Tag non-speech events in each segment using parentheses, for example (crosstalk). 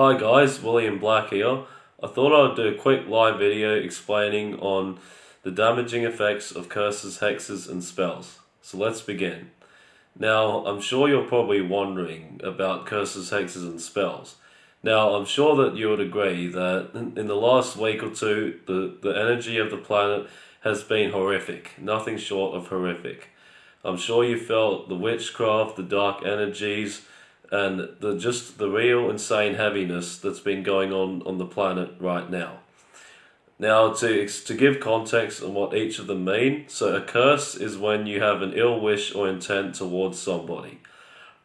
Hi guys, William Black here. I thought I'd do a quick live video explaining on the damaging effects of curses, hexes and spells. So let's begin. Now, I'm sure you're probably wondering about curses, hexes and spells. Now, I'm sure that you would agree that in the last week or two, the, the energy of the planet has been horrific, nothing short of horrific. I'm sure you felt the witchcraft, the dark energies, and the just the real insane heaviness that's been going on on the planet right now. Now, to, to give context on what each of them mean, so a curse is when you have an ill wish or intent towards somebody.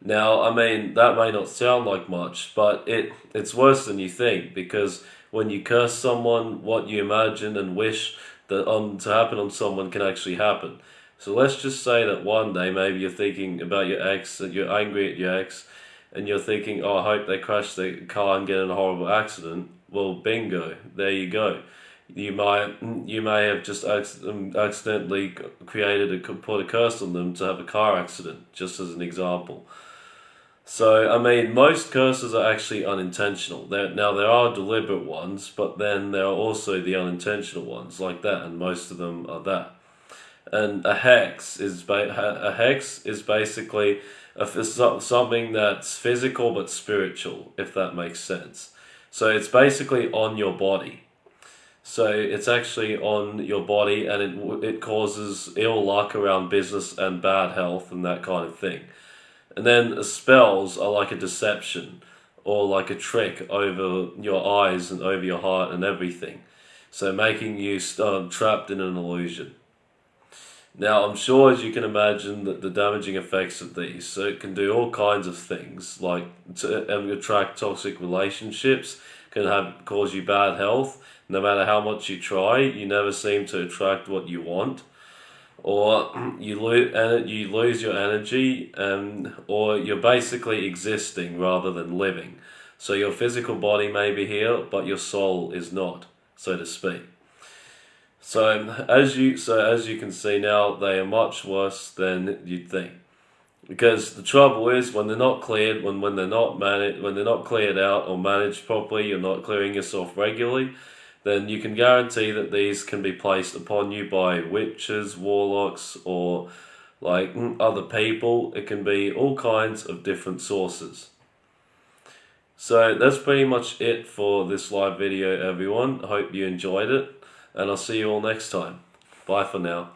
Now, I mean, that may not sound like much, but it, it's worse than you think, because when you curse someone, what you imagine and wish that on to happen on someone can actually happen. So let's just say that one day maybe you're thinking about your ex, that you're angry at your ex, and you're thinking, oh, I hope they crash their car and get in a horrible accident. Well, bingo, there you go. You might you may have just um, accidentally created a put a curse on them to have a car accident, just as an example. So I mean, most curses are actually unintentional. There now there are deliberate ones, but then there are also the unintentional ones like that, and most of them are that. And a hex is a hex is basically a, something that's physical but spiritual, if that makes sense. So it's basically on your body. So it's actually on your body and it, it causes ill luck around business and bad health and that kind of thing. And then spells are like a deception or like a trick over your eyes and over your heart and everything. So making you uh, trapped in an illusion. Now, I'm sure as you can imagine that the damaging effects of these, so it can do all kinds of things, like to attract toxic relationships, can have cause you bad health. No matter how much you try, you never seem to attract what you want, or (clears throat) you lose you lose your energy, or you're basically existing rather than living. So your physical body may be here, but your soul is not, so to speak. So as you so as you can see now, they are much worse than you'd think. Because the trouble is when they're not cleared, when, when they're not managed, when they're not cleared out or managed properly, you're not clearing yourself regularly, then you can guarantee that these can be placed upon you by witches, warlocks, or like mm, other people. It can be all kinds of different sources. So that's pretty much it for this live video everyone. Hope you enjoyed it and I'll see you all next time. Bye for now.